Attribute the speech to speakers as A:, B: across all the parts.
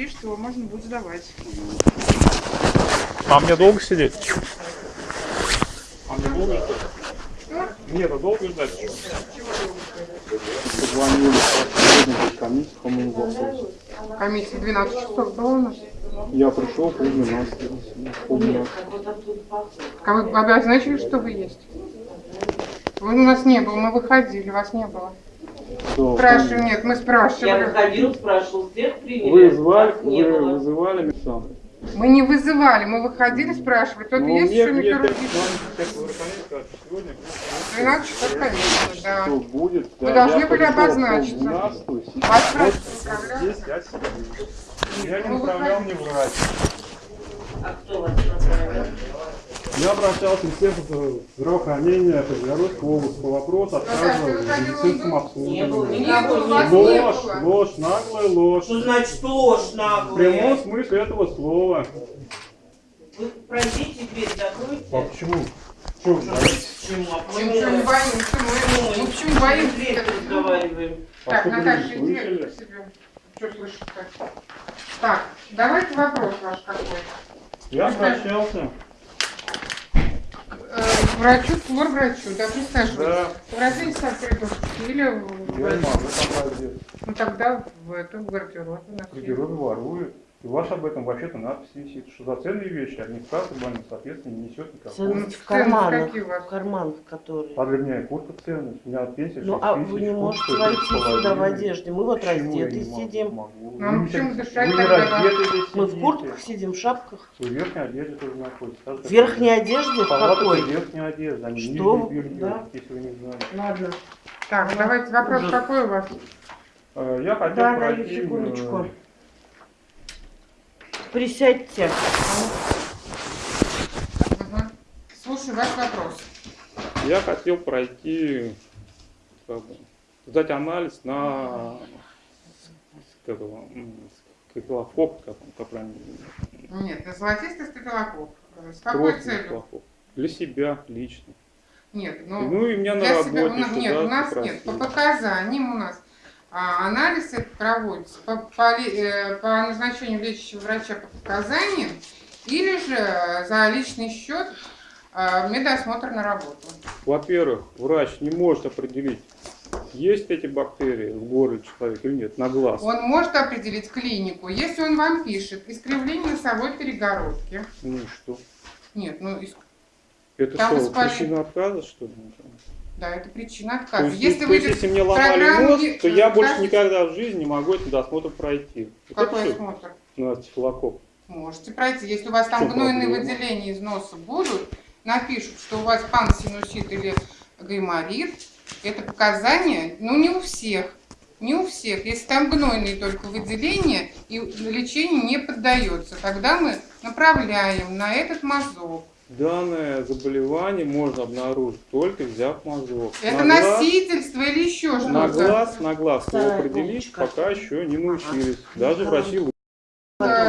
A: распишет, его можно будет сдавать.
B: А мне долго сидеть? А мне долго Нет, а долго ждать?
C: Позвонили сегодня комиссия по моему вопросу.
A: Комиссия 12 часов была у нас.
C: Я пришел пол двенадцати. Пол двенадцати.
A: А вы обозначили, что вы есть? Вы у нас не было, мы выходили, вас не было.
C: Что,
A: Спрашиваем, нет, мы
D: Я
A: спрашивали.
D: выходил, спрашивал, всех приняли.
C: Вы звали,
D: не
C: вы
D: было.
C: вызывали сам?
A: Мы не вызывали, мы выходили спрашивать, тут
C: Ну,
A: есть
C: мне
A: микрорубин?
C: опять звонит, как вы сказали, сегодня
A: 12 часов, конечно, да.
C: Что будет?
A: Вы
C: Да,
A: должны
C: я
A: были обозначиться.
C: сейчас
A: Вас
B: Вот
A: спрашивали,
B: здесь я сидел. Я не
A: Ну,
B: направлял мне врач.
D: А кто вас направил?
B: Я обращался в Министерство здравоохранения Козляройской области по вопросу отказа в медицинском обслуживании. Ложь, ложь, наглая ложь.
D: Что значит ложь
B: В
D: наглая?
B: прямом смысле этого слова.
D: Вы пройдите дверь,
B: А
D: закройте.
B: почему? Что вы говорите?
D: Почему? А
A: Почему ничего не боимся? Мы, мы почему боимся?
D: Дверь
A: этого?
D: разговариваем.
B: А
A: Так,
B: вы
A: Наташа, к себе. Что слышишь-то? Так, давайте вопрос ваш какой.
B: Я обращался.
A: Э, врачу, врачу, да, присаживайтесь.
B: Да.
A: Разиньте так коридорчик или
C: Я
A: в-
C: не могу там
A: ну тогда в эту в гардеробе
C: В гардеробе воруют. И у вас об этом вообще-то надпись висит, что за ценные вещи администрация больницы, соответственно, не несет никакого.
D: Ценность в карманах. В карманах, которые.
C: А для меня и куртка ценность. У меня пенсия
D: Ну,
C: 6
D: а
C: тысяч,
D: вы не можете войти сюда в одежде. Мы вот
C: Почему
D: раздеты сидим.
C: Могу.
A: Ну,
C: Вы
A: почему дышать тогда
D: Мы в куртках сидим, в шапках.
C: В верхней одежде тоже же,
D: В верхней одежде? В какой?
C: верхняя одежда, не
D: Что
C: белье,
D: Да.
C: если вы не знаете.
D: Ладно.
A: Так, давайте вопрос какой у вас?
C: Э, Я хотел
D: Да,
C: пройти,
D: даю секундочку. Присядьте.
A: Угу. Слушай, ваш вопрос.
B: Я хотел пройти, как бы, сдать анализ на стафилококк, как он, как правильно,
A: Нет, на золотистый стафилококк. С какой
B: кровь
A: целью?
B: стафилококк. Для себя лично.
A: Нет, ну,
B: Ну и меня на
A: для себя-
B: работе
A: у нас-
B: сюда
A: Нет, у нас нет. По показаниям у нас а, анализ этот проводится по, по э, по назначению лечащего врача по показаниям или же за личный счет а, медосмотр на работу.
B: Во-первых, врач не может определить, есть эти бактерии в горле человека или нет, на глаз.
A: Он может определить клинику, если он вам пишет искривление носовой перегородки.
B: Ну и что?
A: Нет, ну ис-
B: Это
A: Там
B: что,
A: воспаление.
B: причина отказа, что ли?
A: Да, это причина
B: То
A: отказа.
B: есть,
A: Если
B: то
A: вы
B: есть, если мне ломали нос,
A: не-
B: то я больше никогда в жизни не могу этот досмотр пройти. Вот
A: какой
B: это
A: осмотр?
B: На стафилококк.
A: Можете пройти. Если у вас там гнойные
B: проблема?
A: выделения из носа будут, напишут, что у вас пансинусит или гайморит, это показания, ну не у всех, не у всех. Если там гнойные только выделения и лечению не поддается, тогда мы направляем на этот мазок.
B: Данное заболевание можно обнаружить только взяв мазок.
A: Это
B: на глаз,
A: носительство или еще
B: на
A: что-то.
B: глаз, на глаз его определить пока еще не научились. Даже врачи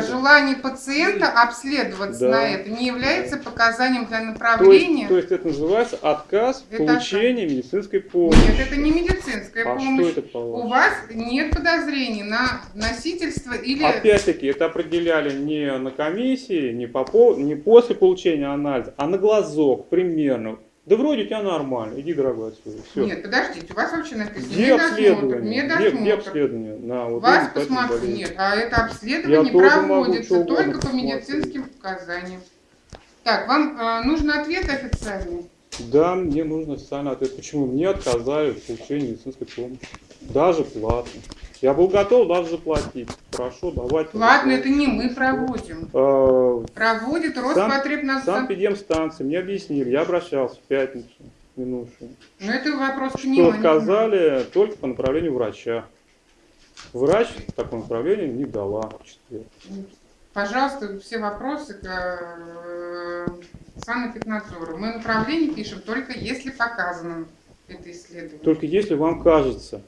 A: Желание пациента обследоваться
B: Да.
A: на это не является показанием для
B: То есть,
A: направления.
B: то есть это называется отказ в получении медицинской помощи.
A: Нет, это не медицинская
B: а
A: помощь.
B: что это
A: У вас нет подозрений на носительство или...
B: Опять-таки, это определяли не на комиссии, не, по, не после получения анализа, а на глазок примерно. Да вроде у тебя нормально, иди, дорогой, отсюда. Все.
A: Нет, подождите, у вас вообще написано
B: Где
A: медосмотр.
B: обследование? Где, где
A: Медосмотр.
B: обследование? На вот
A: Вас
B: болезнь?
A: нет, а это
B: Я
A: обследование
B: могу
A: проводится
B: угодно
A: только по
B: посмотреть.
A: медицинским показаниям. Так, вам э, нужен ответ официальный?
B: Да, мне нужно официальный ответ. Почему мне отказали в получении медицинской помощи? Даже платно. Я был готов даже заплатить. Хорошо, давайте.
A: Ладно, это не мы проводим.
B: Э,
A: Проводит
B: Сам-
A: Роспотребнадзор.
B: Санэпидемстанции мне объяснили, я обращался в пятницу минувшую.
A: Но это вопрос к ним. а
B: отказали только по направлению врача. Врач такое направление не дала в четверг.
A: Пожалуйста, все вопросы к э, санэпиднадзору. Мы направление пишем только если показано это исследование.
B: Только если вам кажется,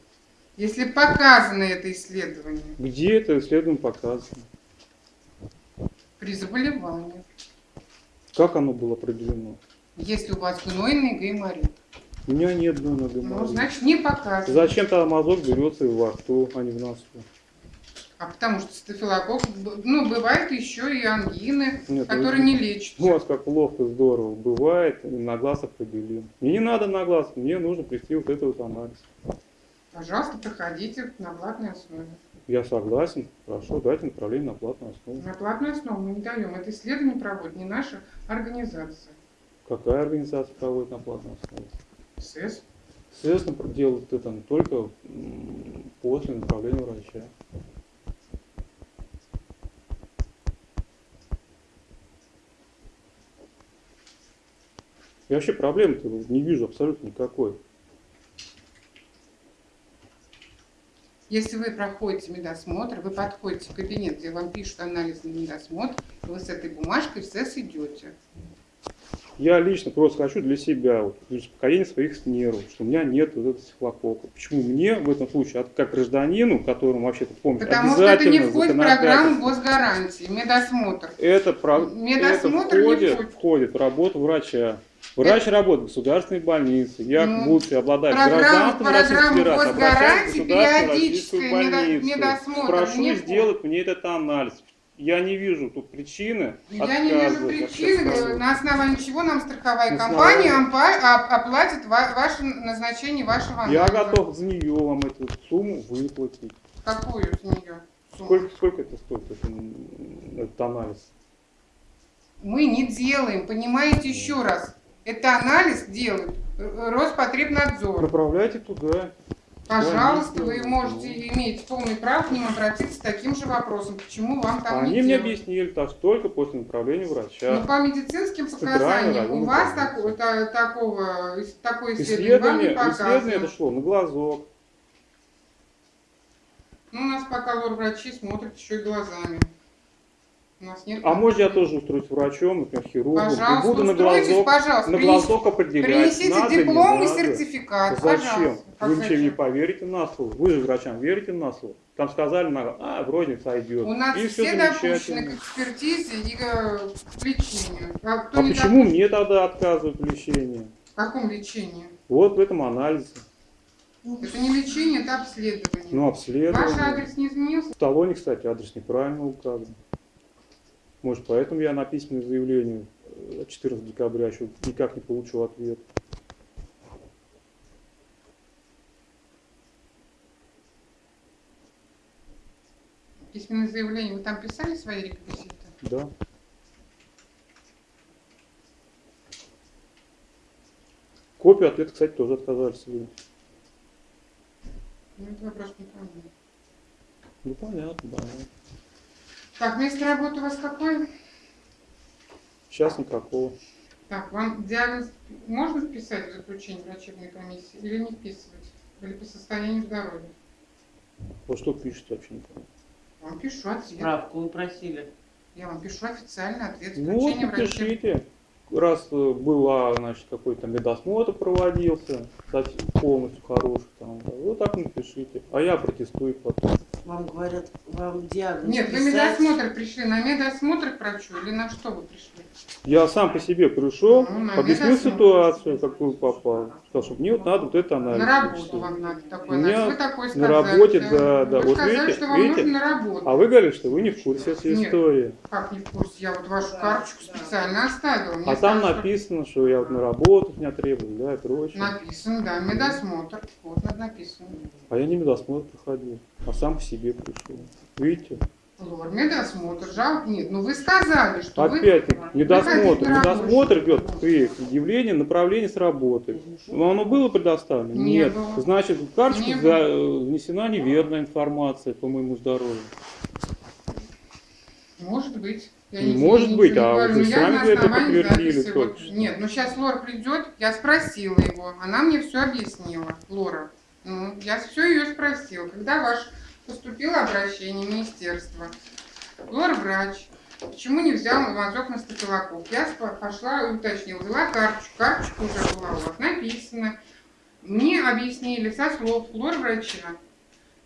A: Если показано это исследование
B: где это исследование показано,
A: при заболевании,
B: как оно было определено.
A: если у вас гнойный гайморит,
B: У меня нет данного
A: ну,
B: геморроя.
A: значит не показано.
B: Зачем тогда мазок берется во рту, а не в носу?
A: А потому что стафилококк, ну, бывает еще и ангины,
B: Нет,
A: которые
B: ну,
A: не лечатся.
B: У вас как ловко, здорово. Бывает, на глаз определим. Мне не надо на глаз, мне нужно прийти вот этот вот анализ.
A: Пожалуйста, проходите на платной основе.
B: Я согласен, хорошо, дайте направление на платную основу.
A: На платную основу мы не даем. Это исследование проводит не наша организация.
B: Какая организация проводит на платной основе?
A: СЭС.
B: Естественно, делают это только после направления врача. Я вообще проблем-то не вижу абсолютно никакой.
A: Если вы проходите медосмотр, вы подходите в кабинет, где вам пишут анализ на медосмотр, и вы с этой бумажкой в СЭС идете.
B: Я лично просто хочу для себя, вот, для успокоения своих нервов, что у меня нет вот этого стафилококка. Почему мне в этом случае, как гражданину, которому вообще-то помнить
A: Потому что это не входит в программу госгарантии, медосмотр.
B: Это, про...
A: Медосмотр
B: это
A: не
B: входит,
A: входит.
B: входит в работу врача. Врач работает в государственной больнице. Я,
A: Ну,
B: будучи обладатель
A: программа-
B: гражданства Российской Федерации, обращаюсь в государственную российскую больницу.
A: медосмотр
B: Прошу
A: не
B: сделать мне этот анализ. Я не вижу тут причины
A: Я не вижу причины, на основании чего нам страховая
B: На
A: компания
B: основании-
A: а- оплатит ва- ваше назначение вашего
B: Я
A: анализа.
B: готов за нее вам эту сумму выплатить.
A: Какую с нее сумму?
B: Сколько, сколько это стоит, этот анализ?
A: Мы не делаем, понимаете, еще раз. Это анализ делает Роспотребнадзор.
B: Направляйте туда.
A: Пожалуйста, вы
B: Они
A: можете
B: сделают.
A: иметь полный право к ним обратиться с таким же вопросом. Почему вам там
B: Они
A: не
B: мне
A: делают?
B: объяснили, так только после направления врача.
A: Ну, по медицинским показаниям у вас такого, та- такого, такое исследование вам не
B: Исследование, исследование это
A: показано.
B: шло на глазок.
A: Ну, у нас пока лор-врачи смотрят еще и глазами. У нас нет...
B: А может я тоже устроюсь врачом, например, хирургом,
A: Пожалуйста,
B: и буду на глазок,
A: пожалуйста.
B: на глазок определять,
A: Принесите
B: надо,
A: диплом
B: не
A: и
B: надо.
A: сертификат.
B: Зачем?
A: Пожалуйста.
B: Вы ничем не поверите на слово. Вы же врачам верите на слово. Там сказали, на, а, вроде сойдет.
A: У нас
B: и все
A: все допущены к экспертизе и э, к лечению. А,
B: А почему
A: допущен-
B: мне тогда отказывают в лечении?
A: В каком лечении?
B: Вот в этом анализе.
A: Это не лечение, это обследование.
B: Ну,
A: Ваш
B: обследование.
A: адрес не изменился?
B: В талоне, кстати, адрес неправильно указан. Может, поэтому я на письменное заявление э, от 14 декабря еще никак не получил ответ.
A: Письменное заявление. Вы там писали свои реквизиты?
B: Да. Копию ответа, кстати, тоже отказались выдать.
A: Ну, это вопрос не.
B: Ну, понятно, да.
A: Так, место работы у вас какое?
B: Сейчас никакого.
A: Так, вам диагноз можно вписать в заключение врачебной комиссии или не вписывать? Или по состоянию здоровья?
B: Вот что пишет вообще не.
A: Вам пишу ответ.
D: Справку вы просили.
A: Я вам пишу официальный ответ
B: Ну вот, напишите. Раз э, была, значит, какой-то медосмотр проводился, кстати, полностью хороший, там, да, вот так напишите. А я протестую потом.
D: Вам говорят, вам диагноз
A: Нет, вы
D: писать.
A: медосмотр пришли. На медосмотр к врачу или на что вы пришли?
B: Я сам по себе пришел,
A: Ну, на
B: объяснил ситуацию, какую попал. Сказал, что мне вот надо вот это анализ.
A: На работу вам надо такой анализ. Вы такой
B: на
A: сказали.
B: работе, да, да.
A: Вы
B: Вот
A: сказали,
B: видите,
A: что вам
B: видите?
A: нужно на работу.
B: А вы говорите, что вы не в курсе этой
A: Нет.
B: истории.
A: Как не в курсе? Я вот вашу карточку специально оставила. Мне
B: А там
A: сказали, что
B: написано, что я вот на работу меня требую, да, и прочее.
A: Написано, да, медосмотр. Вот написано.
B: А я не медосмотр проходил, а сам по себе пришел. Видите?
A: Лор, медосмотр, жалко. Нет, ну вы сказали, что вы...
B: Опять-таки, медосмотр. Медосмотр идет при предъявлении направления с работы. Но оно было предоставлено?
A: Не
B: Нет.
A: было.
B: Значит, в карточку
A: Не
B: за- э, внесена неверная информация по моему здоровью.
A: Может быть. Я
B: Не
A: не-
B: может
A: ничего
B: быть,
A: не
B: а вы
A: но
B: сами это подтвердили
A: вот-. Нет, ну сейчас Лора придет, я спросила его, она мне все объяснила, Лора. Ну, я все ее спросила, когда ваше поступило обращение в министерство. Лора врач, почему не взял мазок на стафилококк? Я пошла и уточнила, взяла карточку, карточка уже была у вас написана. Мне объяснили со слов Лора врача,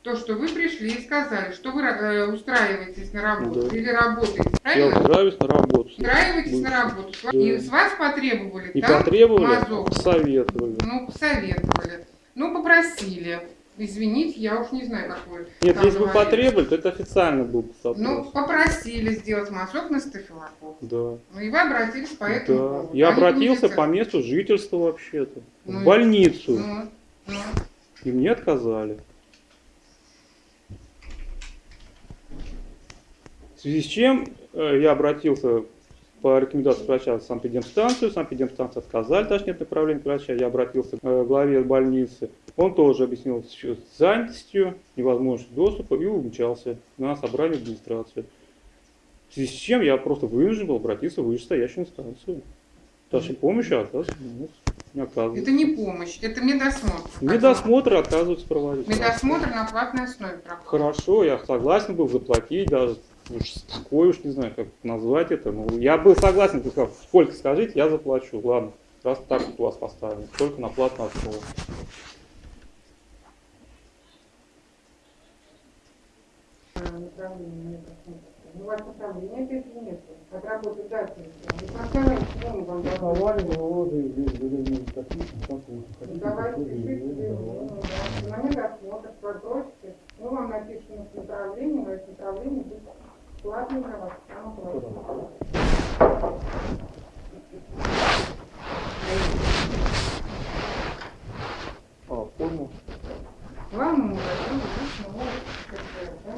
A: то, что вы пришли и сказали, что вы э, устраиваетесь на работу
B: Да.
A: или работаете,
B: Я
A: правильно?
B: устраиваюсь на работу.
A: Устраиваетесь на работу.
B: Да.
A: И с вас потребовали
B: Не
A: там
B: потребовали,
A: мазок.
B: советовали.
A: Ну, посоветовали. Ну, попросили. Извините, я уж не знаю, как вы
E: Нет, если бы потребовали, то это официально был бы запрос.
A: Ну, попросили сделать мазок на стафилококк.
E: да.
A: Ну и вы обратились по этому
E: Да.
A: поводу.
E: Я
A: Они
E: обратился по месту жительства вообще-то.
A: Ну
E: в больницу.
A: Ну, ну.
E: И мне отказали. В связи с чем э, я обратился по рекомендации врача в санэпидемстанцию. Санэпидемстанция отказали, даже нет направления к врача. Я обратился к э, главе больницы. Он тоже объяснил с занятостью, невозможностью доступа и умчался на собрание в администрацию. В связи с чем я просто вынужден был обратиться в вышестоящую инстанцию. Дальше помощи оказывается, ну, не оказывается.
A: Это не помощь, это медосмотр.
E: Медосмотр отказываются проводить.
A: Медосмотр на платной основе проходит.
E: Хорошо, я согласен был заплатить, даже уж такой уж не знаю, как назвать это. Ну, я был согласен, ты сказал, сколько скажите, я заплачу. Ладно, раз так вот у вас поставлено, только на платную основу.
A: направление медосмотра. Ну, у вас направления опять же нет. От работы дальше. Не поставляете, почему мы вам
B: Давали
A: давали?
B: его заявление таких, как вы хотите.
A: Давайте
B: такое
A: пишите
B: заявление,
A: ну,
B: давайте.
A: да, на медосмотр, попросите. Мы вам напишем направление, но это направление будет платным для вас. Оно платное.
B: А, форму.
A: Главное, мы даем лично КП, да?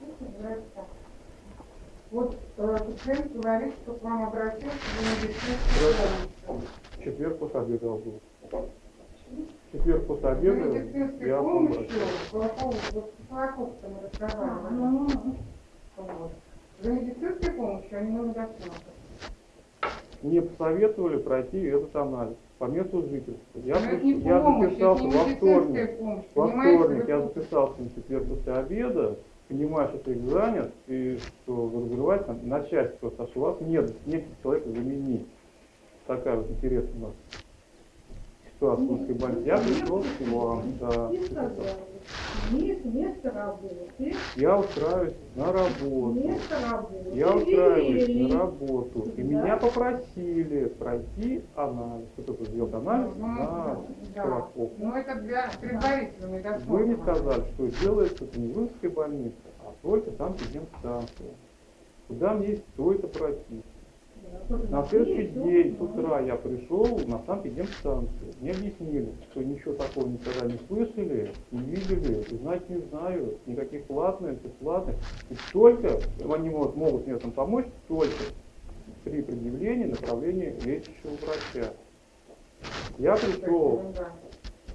A: Это называется так. Вот э, пациент говорит, что к вам обратился за медицинской помощью.
B: В четверг после обеда был. В четверг после
A: За
B: обеда
A: медицинской
B: я
A: помощью,
B: обратился.
A: по поводу, вот с Разговаривали. Вот. За медицинской помощью они на медосмотр.
B: Мне посоветовали пройти этот анализ по месту жительства. Я,
A: Но это не
B: я
A: помощь, это
B: записался во вторник.
A: помощь.
B: Во вторник я записался на четверг после обеда, понимая, что ты занят, и что вы разрываете на, на части просто, а что у вас нет, нет человека заменить. Такая вот интересная у нас Омской больнице. Я пришел к вам, да. Я устраиваюсь на работу. Я устраиваюсь на работу. И меня попросили пройти анализ. Вот это сделать анализ
A: Ну,
B: на колокол.
A: Ну, это для предварительного медосмотра.
B: Вы мне сказали, что делается это не в Инской больнице, а только там станция. Куда мне стоит пройти? На следующий день с утра я пришел на санэпидемстанцию. Мне объяснили, что ничего такого никогда не слышали, не видели, и знать не знаю, никаких платных, бесплатных. И только они могут, могут мне этом помочь только при предъявлении направления лечащего врача. Я пришел,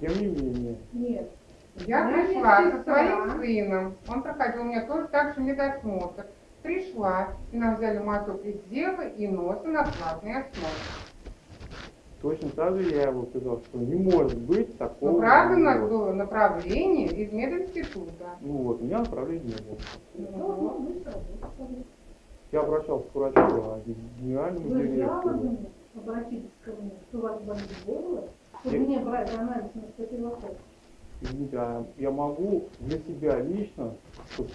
B: тем не менее,
F: Нет.
A: Я пришла со своим сыном. Он проходил у меня тоже так же медосмотр. Пришла, и нам взяли моток из дела и носа на платной основе.
B: точно так же я его сказал, что не может быть такого.
A: Но Ну, правда у нас было направление из мединститута.
B: Ну вот, у меня направления не было.
F: Ну, ну.
B: Я обращался к врачу, а генеральному
F: Вы
B: директору.
F: обратитесь ко мне, что у вас больнице было, чтобы мне брать анализ на стафилококк.
B: Извините, а я могу для себя лично, чтобы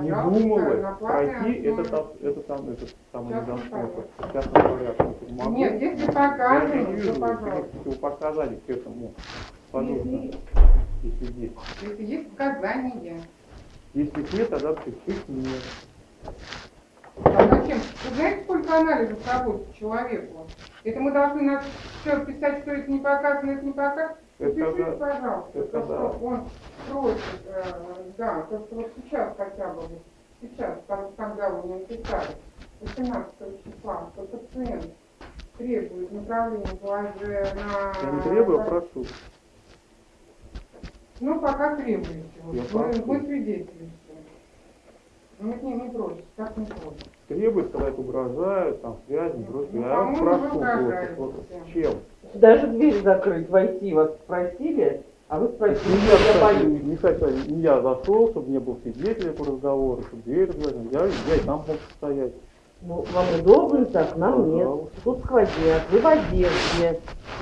B: не
A: платной
B: пройти этот, этот, там, этот самый недосмотр. В частном порядке. Могу?
A: Нет, если
B: не
A: то пожалуйста.
B: никаких противопоказаний к этому. Пожалуйста,
F: Если
B: если есть.
A: Если есть показания.
B: Если нет, тогда их нет.
A: А зачем? Вы знаете, сколько анализов проводится человеку? Это мы должны на все писать, что это не показано, это не показано.
B: Это
A: Напишите,
B: когда-
A: пожалуйста,
B: это
A: то,
B: да.
A: что он просит, э, да, то, что вот сейчас хотя бы, сейчас, там, когда вы мне написали, 18 числа, что пациент требует направления ГЛЖ на...
B: Я не требую, а прошу.
A: Ну, пока требуете. Вот.
B: Я
A: Мы,
B: прошу.
A: мы свидетели. Нет, не, не просит, так не просит.
B: Требует, когда это угрожают, там, связь, не просят.
A: Ну, вы
B: просто,
A: угрожаете.
B: вот, чем?
D: Даже дверь закрыть, войти вас спросили, а вы спросили,
B: Не
D: я
B: я,
D: боюсь.
B: не, кстати, не я зашел, чтобы не был свидетелем по разговору, чтобы дверь открыли. Я, я и там мог стоять.
D: Ну, вам удобно так, нам нет.
B: Пожалуйста.
D: Тут сквозняк, вы в одежде,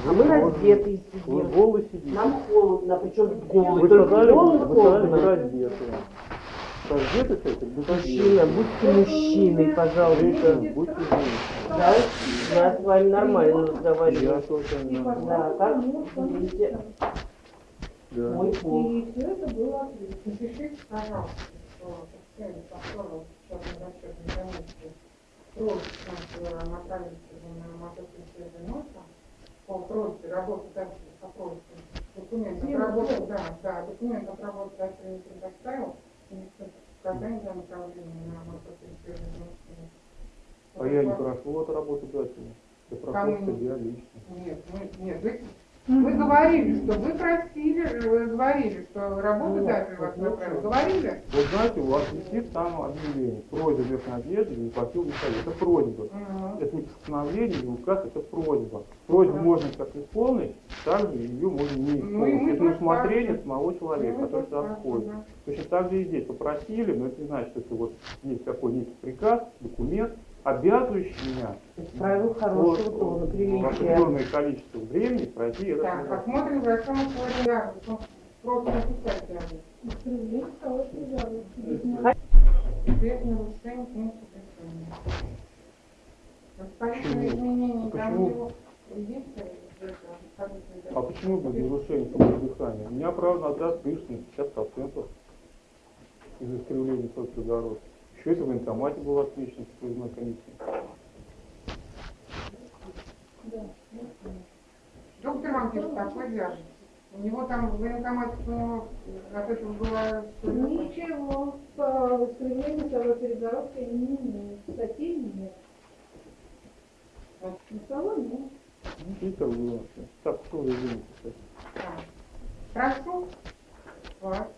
D: а мы
B: Вы
D: раздетые
B: Вы
D: сидим.
B: голый сидите.
D: Нам холодно, причем голый,
B: Вы
D: только
B: сказали,
D: голый
B: вы сказали, вы
D: холодно.
B: раздетые.
D: Мужчина, будьте мужчиной, пожалуйста.
B: Будьте.
D: Да, я с вами нормально
B: не
D: Да, как видите.
B: Да.
D: Мой пол.
F: И все это было отлично.
A: Напишите, пожалуйста, что официально повторно счетной расчетной комиссии просьба направить его на мотоцикле носа по просьбе работодателя по просьбе документ
F: всем.
A: да, да, документ отработодатель не предоставил, направление на.
B: А я не прошу от работодателя. Я прошу себя лично.
A: Нет, мы, нет, вы, вы говорили, что вы просили, вы говорили, что работодатель вас направил. Говорили?
B: Вот знаете, у вас висит там объявление. Просьба местной одежды не платил Михаил. Это просьба. Это не постановление, не указ, это просьба. Просьбу можно как исполнить, также ее можно не
A: Ну,
B: исполнить. Это на
A: тоже
B: усмотрение
A: так.
B: самого человека,
A: Ну,
B: который
A: это
B: сюда
A: так,
B: входит.
A: да.
B: Точно так же и здесь попросили, но это не значит, что это вот есть какой некий приказ, документ, обязывающий меня
D: Правил хорошего тона,
B: в
D: приличия.
B: определенное количество времени пройти этот
A: Так, посмотрим большому словарю. Просто написать рядом.
F: Искривление хорошей жалости.
A: Без нарушений пункта
B: Почему?
A: изменения,
B: А почему?
A: э, это,
B: А почему без нарушения самого дыхания? У меня, правда, отряд дышит на 50% из-за искривления кислорода. Еще это в военкомате было отмечено в поездной комиссии.
A: Доктор вам пишет такой. У него там в военкомате у него от этого было
F: Ничего, по искривлению второй перегородки не имеет. Статей нет. На салон нет.
B: Ну, и как было. Так, что вы извините.
A: Прошу вас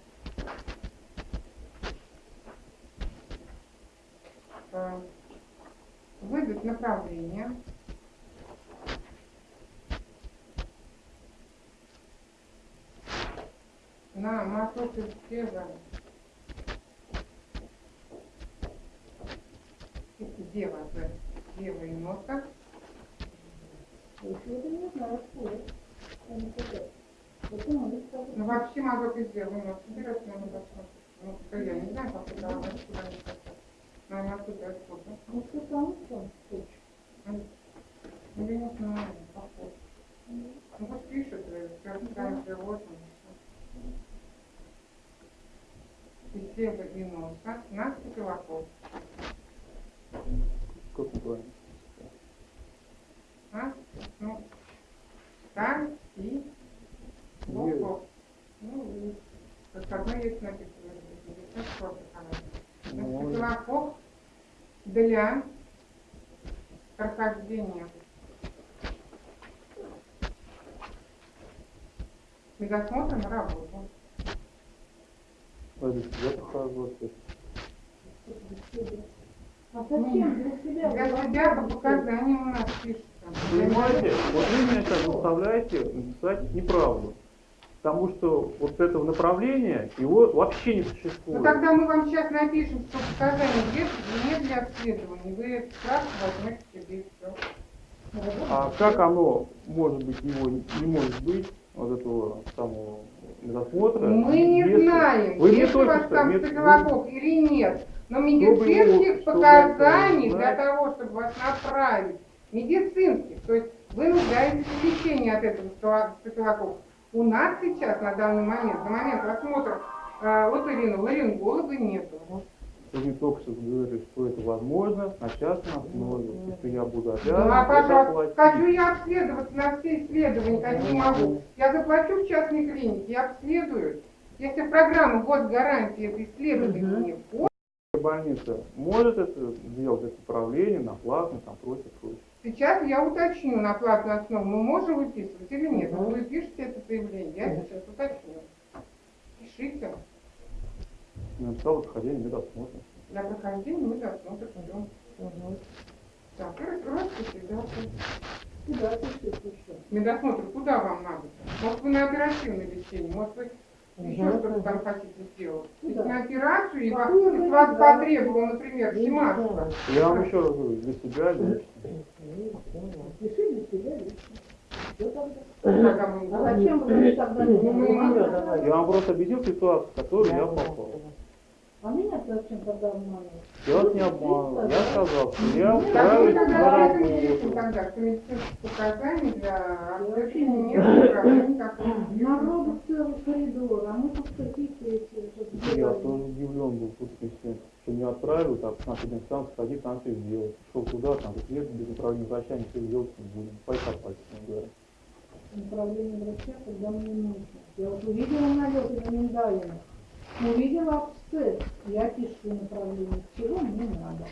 A: э, выдать направление на мотоцикле Дева, З, Дева и носа.
F: Если это не знаю, что это. Я не знаю. Это надо сказать.
A: Ну, вообще могу и сделать, но собираться надо посмотреть. Ну, что я не знаю, как это она сюда не попала. Наверное, оттуда, откуда.
F: Ну, что там, что хочешь.
A: Ну, я не знаю, похоже. Ну, вот пишет, э, все там животные. И сева и носа на стеклокоп.
B: Как неправильно?
A: А? Ну, сталь и боков. Ну, и как одно есть написано. здесь, как просто хорошо. На
B: Ну,
A: стеклокоп для прохождения медосмотра на работу.
B: а для себя прохожу.
F: А зачем для себя?
A: Для себя по показаниям у нас пишется.
B: Понимаете, вот вы меня сейчас заставляете написать неправду. Потому что вот этого направления, его вообще не
A: Ну
B: существует.
A: тогда мы вам сейчас напишем, что показания есть, не для обследования. Вы справку возьмете себе и все.
B: А как оно может быть, его не может быть, вот этого самого медосмотра?
A: Мы не
B: если-
A: знаем,
B: Вы
A: есть у вас там
B: мне-
A: стеклокок или нет. Но медицинских
B: чтобы
A: показаний
B: это
A: для того, чтобы вас направить, медицинских, то есть вы нуждаетесь в лечении от этого стеклокока. У нас сейчас, на данный момент, на момент осмотра э, ларинголога, ларинголога нету.
B: Вы мне только что говорили, что это возможно на частной основе, и что я буду
A: Ну,
B: обязан
A: а, пожалуйста, хочу я обследоваться на все исследования, какие могу. Я заплачу в частной клинике, я обследую. Если в программу госгарантии это исследование не входит,
B: Больница может это сделать, это управление на платно, там прочее, прочее.
A: Сейчас я уточню на платную основу, мы можем выписывать или нет. Вы пишете это заявление, я сейчас уточню. Пишите.
B: Я написал отхождение медосмотра.
A: Для прохождения мы досмотрим все. Так, и распишите, да.
F: Куда пишешь еще?
A: Медосмотр куда вам надо? Может, вы на оперативное лечение, может, вы еще что-то там хотите сделать. Если
F: Куда?
A: на операцию, и вас,
F: вы
A: вас потребовал, например, Симашева,
B: Я вам еще раз говорю, для себя лично.
F: Пиши для себя лично. А зачем вы тогда
A: Ну.
B: Я вам просто объяснил ситуацию, в которую я попал.
F: А меня зачем тогда обманывать?
B: Я вас не обманывал. Я сказал, что я
A: тогда
B: на
A: не
B: работу.
A: показаний для обследования нет.
F: Народу целый коридор, а мы тут какие-то.
B: Я тоже удивлен был что меня отправили, так на инстанцию сходи, там все сделать. Шел туда, там, нет, без управления врача, ничего делать не будем. Пойдем пальцем, говоря.
F: направление врача, когда мне нужно. Я вот увидела налеты на миндалина, увидела абсцесс, я пишу направление, чего мне надо.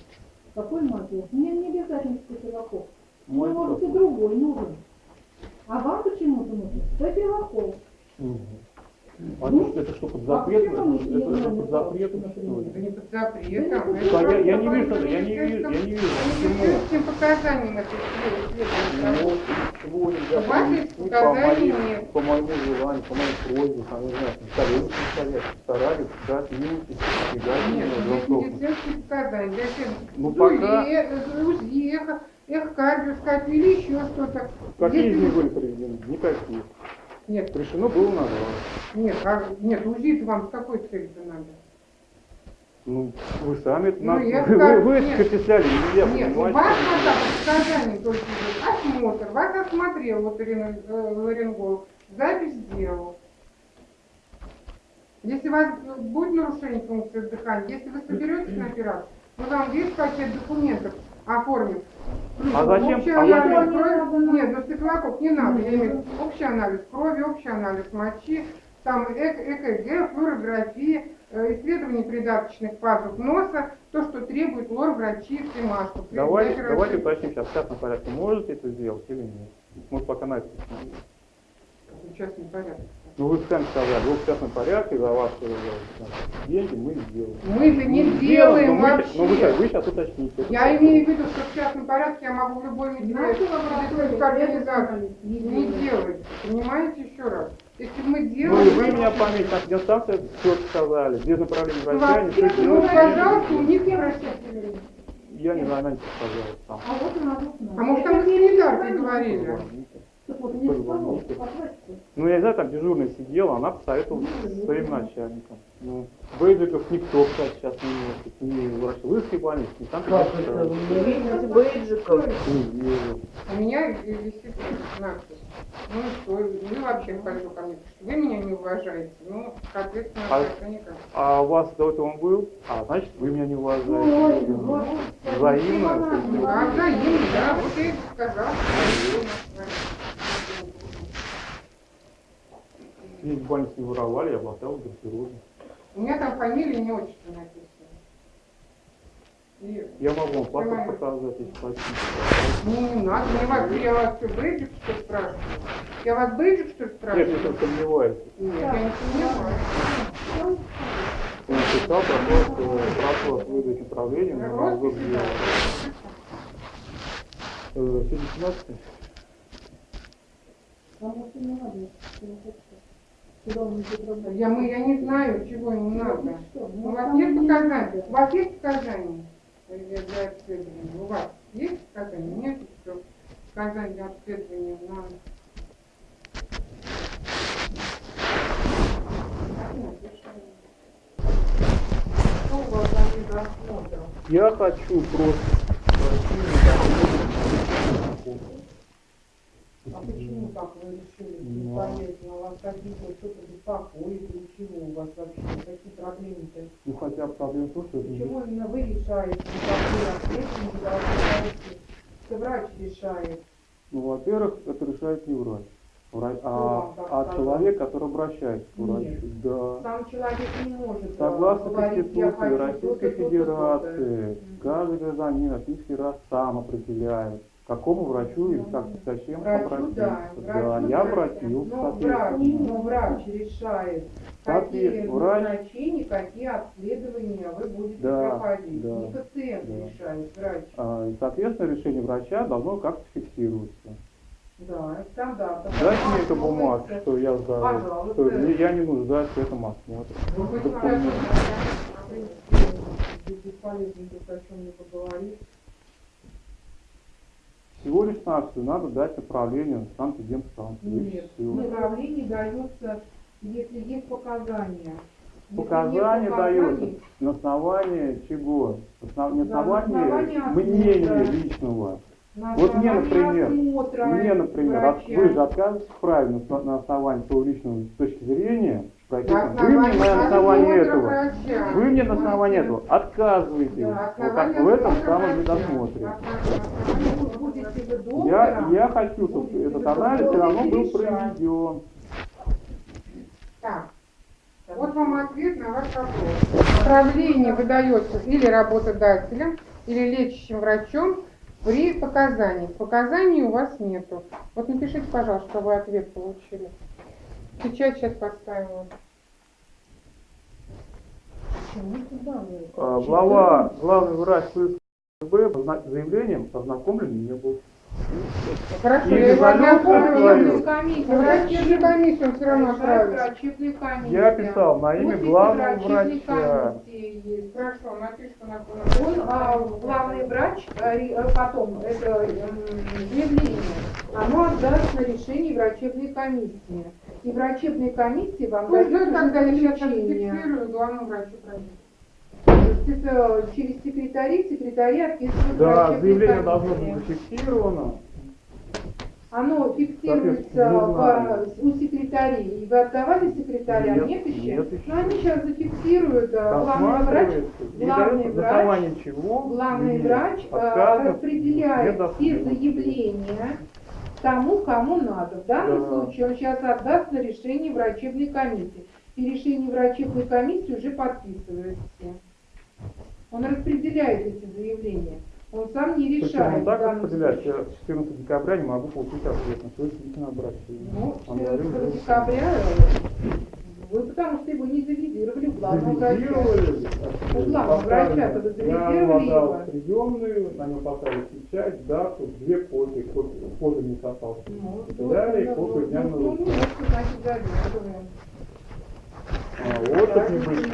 F: Какой мотив? Мне не обязательно стафилококк. Мне
B: Мой
F: может и другой нужен. А вам почему-то нужен стафилококк.
B: Мгм. А
F: Ну,
B: это, это что, под
F: а
B: запретом? Это, это, под запретом, что ли?
A: Это не под запретом.
F: Да,
A: это
B: я- я не вижу, я не вижу, я не вижу, почему?
A: медицинским показаниям это.
B: Ну, нельзя
A: У вас есть показания, нет.
B: по моему желанию, по моей просьбе, там, не знаю, коллеги совет, старались дать минус и избегать
A: Нет, ну, есть медицинские показания.
B: Ну, пока-
A: э, УЗИ, эхо, эхокардиоскопия или еще что-то.
B: Какие из них были проведены? Никаких.
A: Нет,
B: Решено было на два.
A: нет, а, нет, УЗИ вам с какой целью надо?
B: Ну, вы сами это
A: Ну, я
B: вы,
A: скажу,
B: вы это
A: нет.
B: перечисляли, нельзя
A: Нет, у
B: понимать.
A: вас пока по показаниям только идет осмотр, вас осмотрел вот э, ларинголог, запись сделал. Если у вас будет нарушение функции дыхания, если вы соберетесь на операцию, мы вам весь пакет документов оформим.
B: А зачем-
A: Общий
B: а
A: анализ
F: зачем?
A: крови, нет, ну стеклокок не надо, я имею общий анализ крови, общий анализ мочи, там эк- ЭКГ, флюорография, э, исследование придаточных пазух носа, то, что требует лор-врачи, СИМА, чтобы
B: Давайте, уточним сейчас, в частном порядке, можете это сделать или нет? Может, пока на это посмотрим.
A: в частном порядке.
B: Ну, вы сами сказали, вы в частном порядке, за ваши э, деньги мы сделаем.
A: Мы-то не
B: Ну,
A: делаем
B: но мы-
A: вообще.
B: Но вы, сейчас- вы сейчас уточните.
A: Я имею в виду, что в частном порядке я могу в любой медицинской организации
F: не
A: делать. Понимаете еще раз? Если мы
B: Ну,
A: делали...
B: и вы меня пометите, на консультации все сказали, без направления
A: Ну,
B: врача, ничего
A: ну,
B: делать не
A: пожалуйста, у них не обращайте внимания.
B: Я не знаю, она не сказала сам.
F: А вот надо знать.
A: А может, там
F: Это
A: и
F: не
A: санитарки говорили?
F: Так вот, не.
B: Ну, я не знаю, там дежурная сидела, она посоветовала со своим начальником. Ну, бейджиков никто, кстати, сейчас не носит. Ни в Ворошиловской больнице, ни там.
D: Как это? Вы не бейджиков?
B: Не верю.
A: У меня висит надпись. Ну и что? Вы вообще пойду ко мне, что вы меня не уважаете. Ну, соответственно,
B: А-
A: это никак.
B: А у вас до этого он был? А, значит, вы меня не уважаете.
F: вот.
B: Взаимно.
F: Ну,
A: Да, взаимно, да. Вот я и сказал.
B: В больнице не воровали, я блатал гардеробе.
A: У меня там фамилия не отчество написано. И
B: Я могу вам паспорт показать, если хотите.
A: Ну, не надо, мне вас, я вас что, бейджик, что ли, спрашиваю? Я вас бейджик, что ли,
B: Нет,
A: спрашиваю?
B: если вы сомневаетесь.
A: Нет, я не понимаю.
B: Он написал про то, что прошу вас выдать управление
A: Росписи,
B: дела.
A: да.
B: Э, Сегодня 17
F: Потому
A: Я, мы, я не знаю, чего ему надо.
F: Ну что, ну,
A: У вас нет
F: не
A: показаний?
F: надо.
A: У вас есть показания для, обследования? У вас есть показания? Нет, что показания для обследования на... Что у вас за недосмотр?
B: Я хочу просто пройти
A: А почему так вы решили?
B: Ну,
A: Непонятно, у вас какие-то что-то беспокоит или чего у вас вообще? Какие проблемы-то?
B: Ну хотя проблема в том, что
A: Почему именно вы решаете, какие ответственности должны? Что врач решает?
B: Ну, во-первых, это решает не врач, Врач- а,
A: так
B: а человек, который обращается к врачу.
A: Нет.
B: Да.
A: Сам человек не может э,
B: Согласно Конституции Российской Федерации, каждый гражданин Российский раз сам определяет, к какому врачу и как, зачем
A: Врачу,
B: обратиться.
A: да,
B: Да, я обратился,
A: Но врач, но врач решает,
B: Как
A: какие
B: врач.
A: назначения, какие обследования вы будете
B: Да,
A: проходить.
B: да,
A: Не пациент
B: да.
A: решает, врач.
B: А, и, соответственно, решение врача должно как-то фиксироваться.
A: Да, стандарт.
B: Дайте мне эту бумагу, что я
A: Пожалуйста.
B: что я не нуждаюсь в этом осмотре.
A: Ну, хоть бесполезно о чем-либо говорить.
B: Всего лишь навсего надо дать направление на санэпидемстанцию. и
A: Нет, направление дается, если есть показания.
B: Показания даются на основании чего? Основ- на
F: Да,
B: основании мнения
F: осмотра.
B: личного.
F: на
B: Вот мне, например,
F: осмотра
B: Мне, например,
F: врача.
B: вы же отказываетесь правильно на основании своего личного точки зрения. Прописано. Вы мне на основании этого.
A: врача.
B: Вы мне на основании этого отказываете.
A: Да,
B: вот как в этом самом
F: доктором,
B: Я, я хочу, чтобы этот анализ все равно был проведен.
A: Так, вот вам ответ на ваш вопрос. Направление выдается или работодателем, или лечащим врачом при показаниях. Показаний у вас нету. Вот напишите, пожалуйста, что вы ответ получили. Сейчас вам.
F: Почему туда вы?
B: А, Глава, главный врач ФСБ заявлением ознакомлен не был.
A: Хорошо, я его ознакомлю.
B: свою.
A: Но Врачебную комиссию все равно
F: комиссия.
B: Я писал на имя главного
F: врачебной
B: врача.
F: комиссии есть.
A: Хорошо, напишите на
F: Он, а, главный врач, а, а, потом, это заявление, оно отдаст на решение врачебной комиссии. И врачебная комиссия вам
A: Пусть
F: дает
A: ждет, когда я сейчас главному врачу пройдет.
F: Это через секретарей, секретари отписывают
B: Да,
F: врачебной
B: заявление должно
F: комиссии.
B: быть зафиксировано.
F: Оно фиксируется по- у секретарей. И вы отдавали секретарям?
B: Нет,
F: Нет, еще?
B: нет еще.
F: Но они сейчас зафиксируют. а, Главный врач главный врач-
B: основании чего
F: Главный врач э, распределяет
B: в
F: все заявления тому, кому надо. В данном
B: Да.
F: случае он сейчас отдаст на решение врачебной комиссии. И решение врачебной комиссии уже подписывает все. Он распределяет эти заявления. Он сам не
B: Причем
F: решает.
B: он так распределяет, я с 14 декабря не могу получить ответ на личное обращение.
F: Ну,
B: Он говорил,
F: 14
B: что
F: декабря э, вы потому что его не завизировали главного врача.
B: Завизировали.
F: У главного вы
B: Я
F: завизировали
B: его в приемную, на нем поставили печать, дату, две копии, копии, копии не состался.
F: Ну,
B: И далее
F: ну,
B: копию дня
F: ну,
B: на
F: ну,
B: руку.
F: ну, вот, завизировали.
B: А, не быть,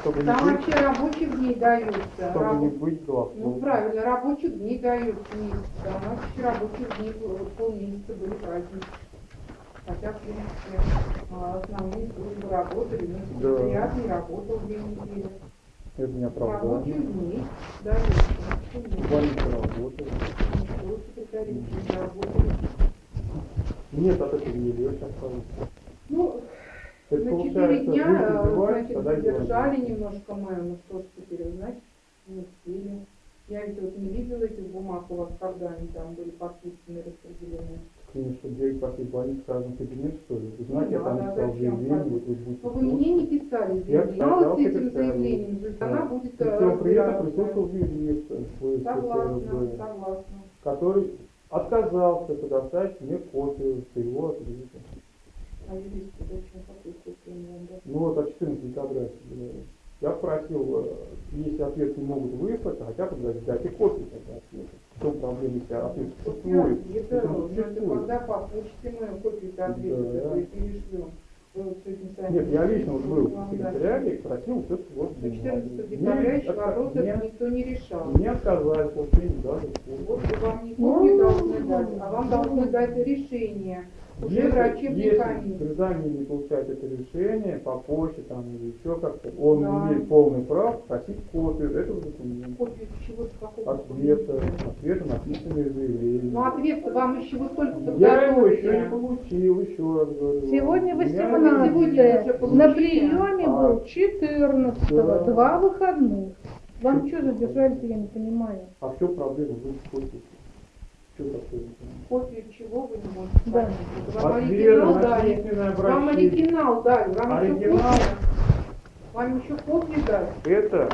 B: чтобы не
F: Там
B: быть,
F: вообще рабочих дней даются.
B: чтобы не
F: Раб-
B: быть
F: Ну
B: голословным.
F: правильно, рабочих дней. А у нас еще рабочих дней вот полмесяца были праздники. Хотя, в принципе, а, основные службы работали, но
B: Да.
F: секретариат не работал две недели.
B: Это не оправдание.
F: Дней даются. Почему?
B: Больница работает.
F: Ничего, секретари не работали.
B: Нет, от этого не легче осталось.
F: Ну,
B: Это
F: на четыре дня, э, значит, задержали немножко мы, ну что ж теперь, значит, не успели. Я ведь вот не видела этих бумаг у вас, когда они там были подписаны, распределены.
B: Конечно, что директор пошли в больницу, скажем, кабинет, что ли? Знаете, я
F: Ну,
B: там
F: зачем
B: заявление, вот вы будете...
F: Но вы мне не писали
B: Я
F: заявление.
B: писал
F: с этим заявлением, то есть она будет
B: всем при этом
F: разбираться.
B: присутствовал юрист
F: Согласна, согласна.
B: который отказался предоставить мне копию своего ответа.
F: А юристу зачем копию отдать?
B: Ну вот от 14 декабря. Я просил, э, если ответ не могут выслать, то хотя бы дать- дайте копию тогда ответа. В чем проблема, если ответ существует?
F: Это, ну, это
B: существует.
F: когда получите мою копию ответа,
B: Да.
F: вот сами
B: Нет, я лично вот был в
F: дали.
B: секретариате и просил все вот
F: До 14 декабря еще вопрос этот никто не решал.
B: Мне отказали в получении даже
F: Вот
B: копии.
F: вам не копию должны дать, а вам должны дать решение уже
B: Если,
F: врачебной
B: если гражданин не получает это решение по почте там, или еще как-то, он
F: Да.
B: имеет полный прав просить копию этого документа.
F: Копию чего-то какого
B: Ответа, ответа на письменные заявления.
F: Ну ответ вам еще вы только
B: Я его еще не получил, еще раз говорю.
G: Сегодня
B: У меня-
G: 18
F: сегодня уже получили.
G: На приеме
B: А.
G: был 14
B: Да.
G: два выходных. Вам что задержали-то, я не понимаю.
B: А в чем проблема? Вы копию. Что такое?
F: Копию чего вы не можете
G: Да.
F: Вам оригинал
B: на
F: дали. Вам оригинал дали. Вам еще
B: Оригинал?
F: копию. Вам еще копию дали.
B: Это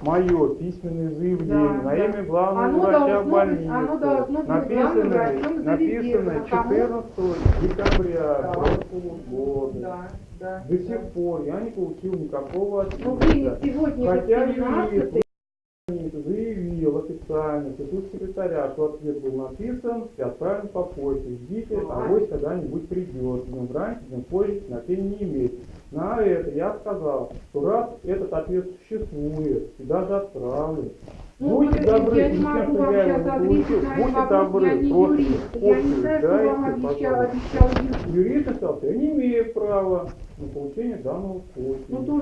B: мое письменное заявление
F: Да,
B: на
F: да.
B: имя главного
F: Оно
B: врача больницы.
F: оно должно быть
B: написанное,
F: врачом
B: написанное
F: заведения. Кому?
B: 14 декабря
F: Да.
B: прошлого года.
F: Да, да.
B: До
F: да.
B: сих пор я не получил никакого
F: Ну,
B: ответа.
F: сегодня
B: Хотя
F: 18
B: юрист заявил официально в присутствии секретаря, что ответ был написан и отправлен по почте. Ждите,
F: Ага.
B: авось когда-нибудь придет. Днем раньше, днем позже, значения не имеет. На это я сказал, что раз этот ответ существует и даже отправлен,
F: Ну,
B: будьте добры,
F: я не могу вам сейчас ответить на этот
B: будьте
F: вопрос,
B: добры,
F: я не юрист. Я не знаю, что вам обещал, обещал юрист.
B: Юрист что я не имею права на получение данного
F: Ну,
B: кофе.
F: то